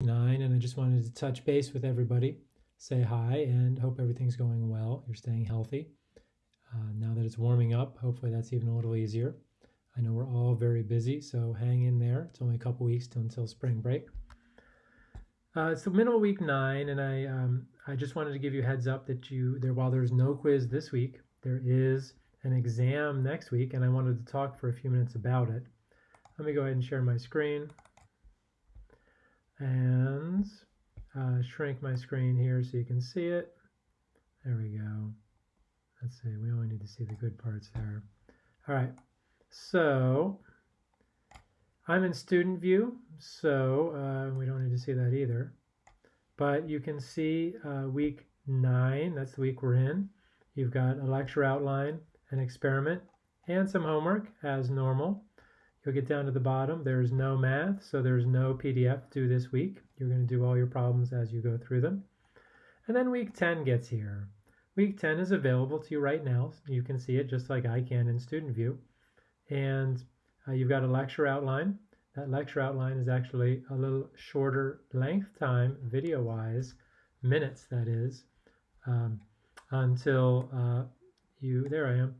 nine, and I just wanted to touch base with everybody, say hi, and hope everything's going well. You're staying healthy. Uh, now that it's warming up, hopefully that's even a little easier. I know we're all very busy, so hang in there. It's only a couple weeks till, until spring break. Uh, it's the middle of week nine, and I um, I just wanted to give you heads up that you there while there's no quiz this week, there is an exam next week, and I wanted to talk for a few minutes about it. Let me go ahead and share my screen and uh, shrink my screen here so you can see it. There we go. Let's see, we only need to see the good parts there. All right, so I'm in student view, so uh, we don't need to see that either. But you can see uh, week nine, that's the week we're in. You've got a lecture outline, an experiment, and some homework as normal. You'll get down to the bottom. There's no math, so there's no PDF due this week. You're going to do all your problems as you go through them. And then week 10 gets here. Week 10 is available to you right now. You can see it just like I can in Student View. And uh, you've got a lecture outline. That lecture outline is actually a little shorter length time, video-wise, minutes that is, um, until uh, you, there I am,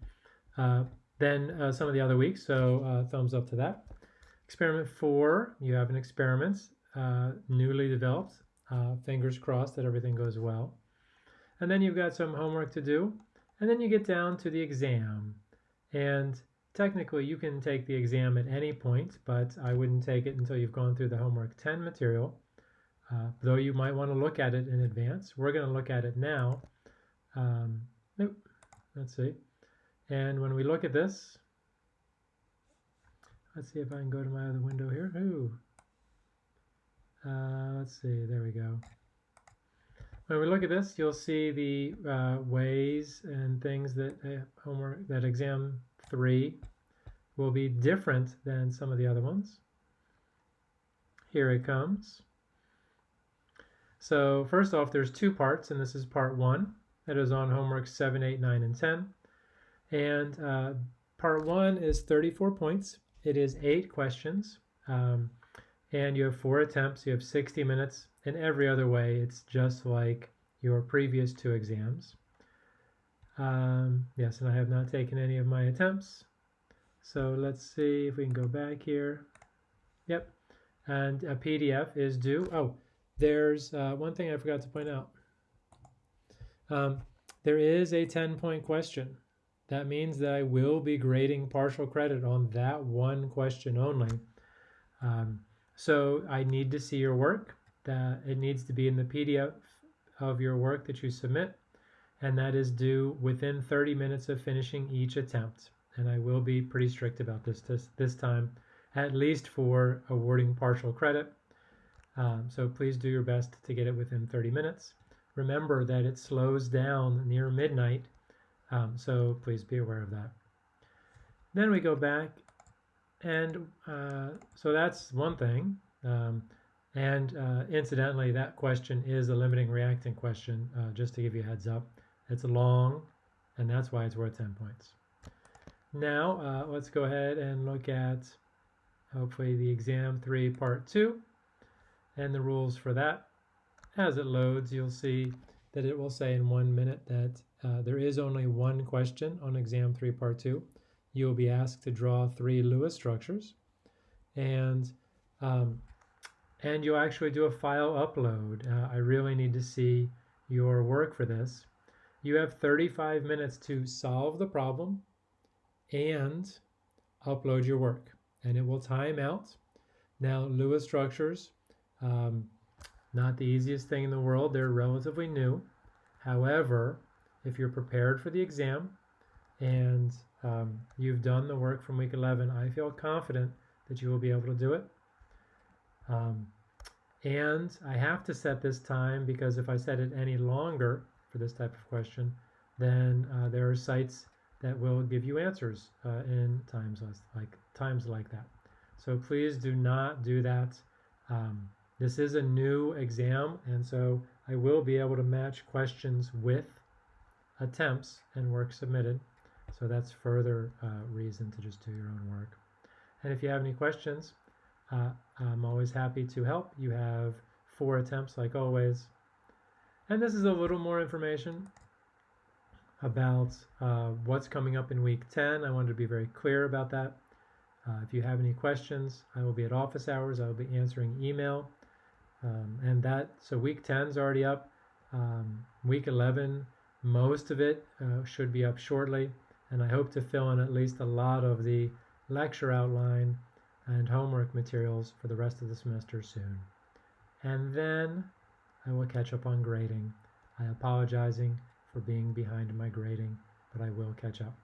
uh, then uh, some of the other weeks, so uh, thumbs up to that. Experiment four, you have an experiment uh, newly developed. Fingers crossed that everything goes well. And then you've got some homework to do. And then you get down to the exam. And technically you can take the exam at any point, but I wouldn't take it until you've gone through the homework 10 material. Uh, though you might want to look at it in advance. We're going to look at it now. Um, nope. Let's see. And when we look at this, let's see if I can go to my other window here. Ooh. Uh, let's see, there we go. When we look at this, you'll see the uh, ways and things that uh, homework, that exam three will be different than some of the other ones. Here it comes. So first off, there's two parts, and this is part one. That is on homework 7, 8, 9, and 10. And uh, part one is 34 points. It is eight questions. Um, and you have four attempts. You have 60 minutes. In every other way, it's just like your previous two exams. Um, yes, and I have not taken any of my attempts. So let's see if we can go back here. Yep. And a PDF is due. Oh, there's uh, one thing I forgot to point out. Um, there is a 10 point question that means that I will be grading partial credit on that one question only. Um, so I need to see your work. That it needs to be in the PDF of your work that you submit, and that is due within 30 minutes of finishing each attempt. And I will be pretty strict about this this, this time, at least for awarding partial credit. Um, so please do your best to get it within 30 minutes. Remember that it slows down near midnight um, so please be aware of that. Then we go back and uh, so that's one thing. Um, and uh, incidentally, that question is a limiting reactant question, uh, just to give you a heads up. It's long, and that's why it's worth 10 points. Now, uh, let's go ahead and look at, hopefully, the exam 3 part 2 and the rules for that. As it loads, you'll see that it will say in one minute that uh, there is only one question on exam 3 part 2. You will be asked to draw three Lewis structures and um, and you'll actually do a file upload. Uh, I really need to see your work for this. You have 35 minutes to solve the problem and upload your work and it will time out. Now Lewis structures, um, not the easiest thing in the world. They're relatively new. However, if you're prepared for the exam and um, you've done the work from week 11, I feel confident that you will be able to do it. Um, and I have to set this time because if I set it any longer for this type of question, then uh, there are sites that will give you answers uh, in times like times like that. So please do not do that. Um, this is a new exam, and so I will be able to match questions with attempts and work submitted. So that's further uh, reason to just do your own work. And if you have any questions, uh, I'm always happy to help. You have four attempts like always. And this is a little more information about uh, what's coming up in week 10. I wanted to be very clear about that. Uh, if you have any questions, I will be at office hours. I will be answering email. Um, and that, so week 10 is already up. Um, week 11, most of it uh, should be up shortly. And I hope to fill in at least a lot of the lecture outline and homework materials for the rest of the semester soon. And then I will catch up on grading. I apologizing for being behind my grading, but I will catch up.